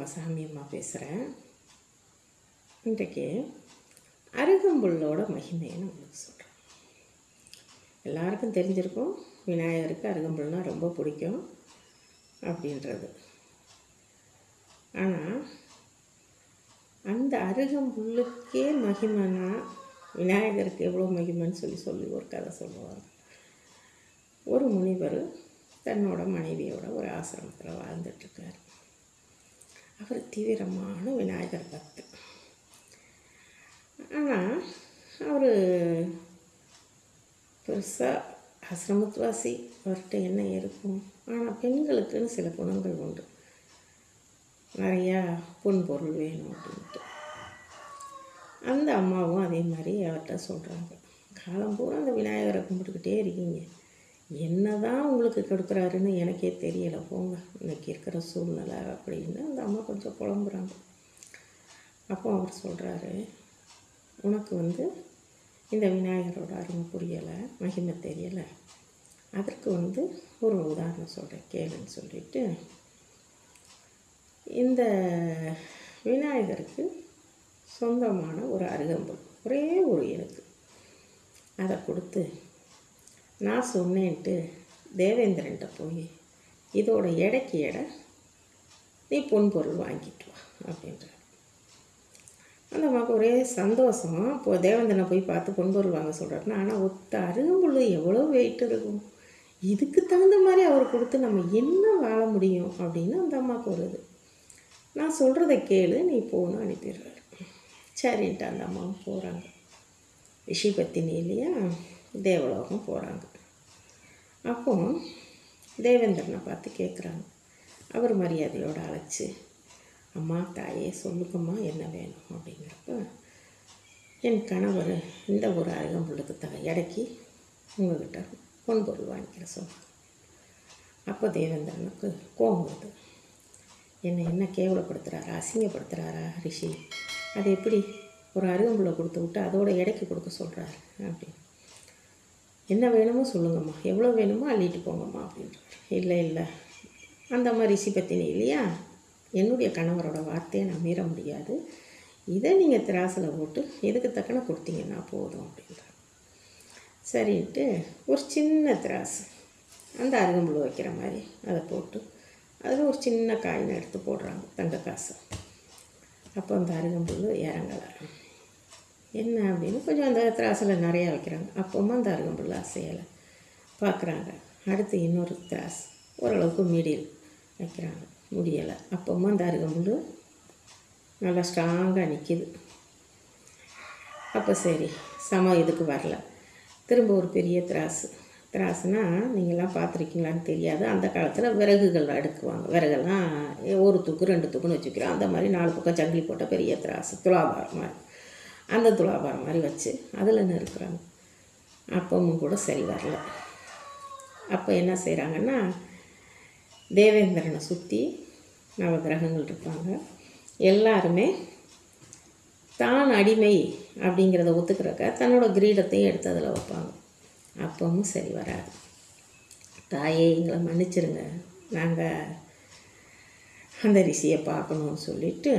உங்கள் சாமியம்மா பேசுகிறேன். இன்றைக்கு அருகம்புல்லோட மகிமையை நான் உங்களுக்கு சொல்கிறேன். எல்லாருக்கும் தெரிஞ்சிருக்கும் விநாயகருக்கு அருகம்புல்னால் ரொம்ப பிடிக்கும் அப்படின்றது. ஆனால் அந்த அருகம்புல்லுக்கே மகிமைனா விநாயகருக்கு எவ்வளோ மகிமைன்னு சொல்லி சொல்லி ஒரு கதை சொல்லுவாங்க. ஒரு முனிவர் தன்னோட மனைவியோட ஒரு ஆசிரமத்தில் வாழ்ந்துட்டுருக்காரு அவர் தீவிரமான விநாயகர் பக்து ஆனால் அவர் பெருசாக ஆசிரமத்துவாசி அவர்கிட்ட என்ன இருக்கும்? ஆனால் பெண்களுக்குன்னு சில குணங்கள் உண்டு. நிறையா பொன் பொருள் வேணும் அப்படின்ட்டு. அந்த அம்மாவும் அதே மாதிரி அவர்கிட்ட சொல்கிறாங்க காலம் பூரா அந்த விநாயகரை கும்பிட்டுக்கிட்டே இருக்கீங்க. என்ன தான் உங்களுக்கு கொடுக்குறாருன்னு எனக்கே தெரியலை. போங்க இன்னைக்கு இருக்கிற சூழ்நிலை அப்படின்னு அந்த அம்மா கொஞ்சம் புலம்புறாங்க. அப்போ அவர் சொல்கிறாரு உனக்கு வந்து இந்த விநாயகரோட அருமை புரியலை மகிமை தெரியலை. அதற்கு வந்து ஒரு உதாரணம் சொல்கிறேன் கேளுன்னு சொல்லிட்டு. இந்த விநாயகருக்கு சொந்தமான ஒரு அருகம்புல் ஒரே ஒரு எனக்கு அதை கொடுத்து நான் சொன்னேன்ட்டு தேவேந்திரன்ட்ட போய் இதோட எடைக்கு எடை நீ பொன் பொருள் வாங்கிட்டு வா அப்படின்ற அந்த அம்மாவுக்கு ஒரே சந்தோஷம் இப்போ தேவேந்திரனை போய் பார்த்து பொன் பொருள் வாங்க சொல்கிறாருன்னா ஆனால் ஒத்த அருகம்புல் எவ்வளோ வெயிட் இருக்கும்? இதுக்கு தகுந்த மாதிரி அவர் கொடுத்து நம்ம என்ன வாழ முடியும்? அப்படின்னு அந்த அம்மாவுக்கு வருது நான் சொல்கிறத கேளு நீ போகணும் அனுப்பிடுறாரு. சரின்ட்டு அந்த அம்மாவும் போகிறாங்க ரிஷி இல்லையா தேவலோகம் போகிறாங்க அப்போ தேவேந்திரனை பார்த்து கேட்குறாங்க அவர் மரியாதையோடு அழைச்சி அம்மா தாயே சொல்லுங்கம்மா என்ன வேணும்? அப்படிங்கிறப்ப என் கணவர் இந்த ஒரு அருகம்புள்ளுக்கு த எடைக்கு உங்கள்கிட்ட பொன் பொருள் வாங்கிக்கிற சொன்னாங்க அப்போ தேவேந்திரனுக்கு கோபம் வருது. என்னை என்ன கேவலப்படுத்துகிறாரா அசிங்கப்படுத்துகிறாரா ரிஷி? அது எப்படி ஒரு அருகம்புள்ள கொடுத்து விட்டு அதோட இடைக்கு கொடுக்க சொல்கிறாரு அப்படின்னு. என்ன வேணுமோ சொல்லுங்கம்மா. எவ்வளோ வேணுமோ அள்ளிட்டு போங்கம்மா அப்படின்ட்டு இல்லை இல்லை. அந்த மாதிரி ரிஷி பத்தினி இல்லையா? என்னுடைய கணவரோட வார்த்தையை நான் மீற முடியாது. இதை நீங்கள் திராசில் போட்டு எதுக்கு தக்கன கொடுத்தீங்கன்னா போதும் அப்படின்றார். சரின்ட்டு ஒரு சின்ன திராசு. அந்த அருகம்புழு வைக்கிற மாதிரி அதை போட்டு அதில் ஒரு சின்ன காயினை எடுத்து போடுறாங்க தங்க காசு. அப்போ அந்த அருகம்புழு இறங்கலை. என்ன அப்படின்னு கொஞ்சம் அந்த திராசில் நிறையா வைக்கிறாங்க. அப்போமா அந்த அருகம்புல் செய்யலை பார்க்குறாங்க. அடுத்து இன்னொரு திராஸ் ஓரளவுக்கு மீடியில் வைக்கிறாங்க. முடியலை. அப்போமா அந்த அருகம்புல் நல்லா ஸ்ட்ராங்காக நிற்கிது அப்போ சரி சம இதுக்கு வரல. திரும்ப ஒரு பெரிய திராசு திராசுனா நீங்களாம் பார்த்துருக்கீங்களான்னு தெரியாது. அந்த காலத்தில் விறகுகள் அடுக்குவாங்க. விறகெல்லாம் ஒரு தூக்கு ரெண்டு தூக்குன்னு வச்சுக்கிறோம். அந்த மாதிரி நாலு பக்கம் சங்கிலி போட்ட பெரிய திராசு துலாபாரம் மாதிரி. அந்த துலாபாரம் மாதிரி வச்சு அதில் நறுக்குறாங்க. அப்பவும் கூட சரி வரல. அப்போ என்ன செய்கிறாங்கன்னா தேவேந்திரனை சுற்றி நவகிரகங்கள் இருப்பாங்க. எல்லாருமே தான் அடிமை அப்படிங்கிறத ஒத்துக்கிறக்க தன்னோட கிரீடத்தையும் எடுத்து அதில் வைப்பாங்க. அப்பவும் சரி வராது. தாயே எங்களை மன்னிச்சிருங்க. நாங்கள் அந்த ரிஷியை பார்க்கணும்னு சொல்லிட்டு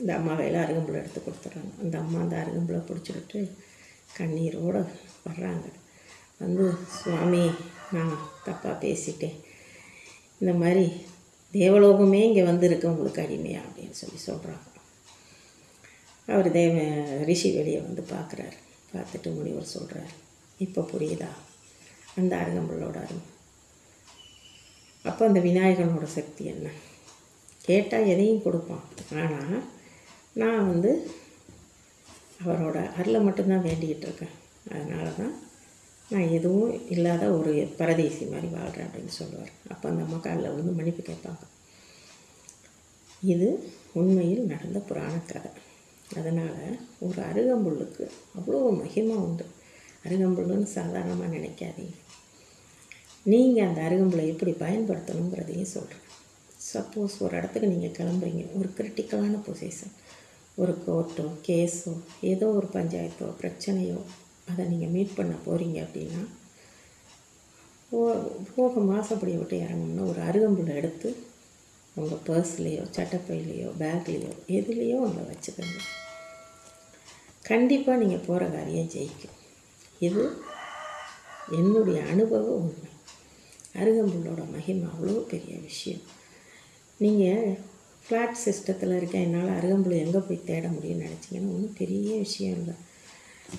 இந்த அம்மா கையில் அருகம்புல் எடுத்து கொடுத்துட்றாங்க. அந்த அம்மா அந்த அருகம்புலை பிடிச்சிக்கிட்டு கண்ணீரோடு வர்றாங்க. வந்து சுவாமி நான் தப்பாக பேசிட்டேன். இந்த மாதிரி தேவலோகமே இங்கே வந்திருக்கு உங்களுக்கு அடிமையா? அப்படின்னு சொல்லி சொல்கிறாங்க அவர் தேவ ரிஷி வெளியே வந்து பார்க்குறாரு. பார்த்துட்டு முனிவர் சொல்கிறார் இப்போ புரியுதா? அந்த அருகம்புல்லோட அருமை. அப்போ அந்த விநாயகனோட சக்தி என்ன? கேட்டால் எதையும் கொடுப்பான். ஆனால் நான் வந்து அவரோட அருளை மட்டும்தான் வேண்டிக்கிட்டு இருக்கேன். அதனால தான் நான் எதுவும் இல்லாத ஒரு பரதேசி மாதிரி வாழ்கிறேன் அப்படின்னு சொல்லுவார். அப்போ அந்த அம்மா காலில் வந்து மன்னிப்பு கேட்பாங்க. இது உண்மையில் நடந்த புராண கதை. அதனால் ஒரு அருகம்புல்லுக்கு அவ்வளோ மகிமை உண்டு. அருகம்புல்லுன்னு சாதாரணமாக நினைக்காதீங்க. நீங்கள் அந்த அருகம்புல்லை எப்படி பயன்படுத்தணுங்கிறதையும் சொல்கிறேன் சப்போஸ் ஒரு இடத்துக்கு நீங்கள் கிளம்புறீங்க. ஒரு கிரிட்டிக்கலான பொசிஷன் ஒரு கோர்ட்டோ கேஸோ ஏதோ ஒரு பஞ்சாயத்தோ பிரச்சனையோ அதை நீங்கள் மீட் பண்ண போகிறீங்க அப்படின்னா போ போக மாசப்படியை விட்டு இறங்கணும்னா ஒரு அருகம்புல்லை எடுத்து உங்கள் பர்ஸ்லேயோ சட்டப்பையிலையோ பேக்லேயோ எதுலேயோ உங்களை வச்சுக்கோங்க. கண்டிப்பாக நீங்கள் போகிற காரியம் ஜெயிக்கும். இது என்னுடைய அனுபவ உண்மை. அருகம்புல்லோட மகிமை அவ்வளோ பெரிய விஷயம். நீங்கள் ஃப்ளாட் சிஸ்டத்தில் இருக்க என்னால் அருகம்புல் எங்கே போய் தேட முடியும்னு நினச்சிங்கன்னா ஒன்றும் பெரிய விஷயம் இல்லை.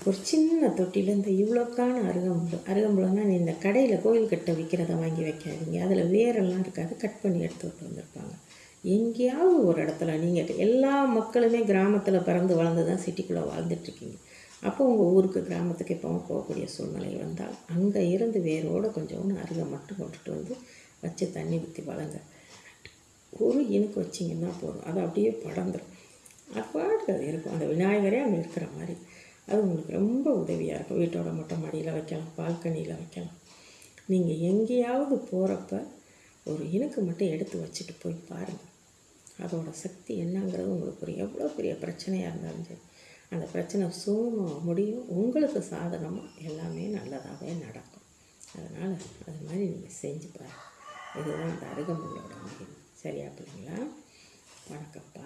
ஒரு சின்ன தொட்டியில் இந்த இவ்வளோக்கான அருகம்புல் அருகம்புலன்னா நீ இந்த கடையில் கோயில் கட்ட விற்கிறத வாங்கி வைக்காதீங்க. அதில் வேரெல்லாம் இருக்காது கட் பண்ணி எடுத்துகிட்டு வந்திருப்பாங்க. எங்கேயாவது ஒரு இடத்துல நீங்கள் எல்லா மக்களுமே கிராமத்தில் பிறந்து வளர்ந்து தான் சிட்டிக்குள்ளே வாழ்ந்துட்டுருக்கீங்க. அப்போ உங்கள் ஊருக்கு கிராமத்துக்கு இப்போ போகக்கூடிய சூழ்நிலை வந்தால் அங்கே இருந்து வேரோடு கொஞ்சோண்டு அருகை மட்டும் கொண்டுட்டு வந்து வச்சு தண்ணி ஊற்றி வளங்க. ஒரு இனுக்கு வச்சிங்கன்னா போதும். அது அப்படியே படந்துடும் அப்பாட்டு அது இருக்கும். அந்த விநாயகரே அங்கே இருக்கிற மாதிரி. அது உங்களுக்கு ரொம்ப உதவியாக இருக்கும். வீட்டோட மொட்டை மாடியில் வைக்கலாம் பால்கனியில் வைக்கலாம். நீங்கள் எங்கேயாவது போகிறப்ப ஒரு இனுக்கு மட்டும் எடுத்து வச்சுட்டு போய் பாருங்கள் அதோட சக்தி என்னங்கிறது உங்களுக்கு ஒரு எவ்வளோ பெரிய பிரச்சனையாக இருந்தாலும் சரி அந்த பிரச்சனை சுமமாக முடியும். உங்களுக்கு சாதகமாக எல்லாமே நல்லதாகவே நடக்கும். அதனால் அது மாதிரி நீங்கள் செஞ்சு பாருங்கள் இதுதான் அந்த அருகம்புல்லோட மகிமை சரியா பிள்ளைங்களா வணக்கப்பா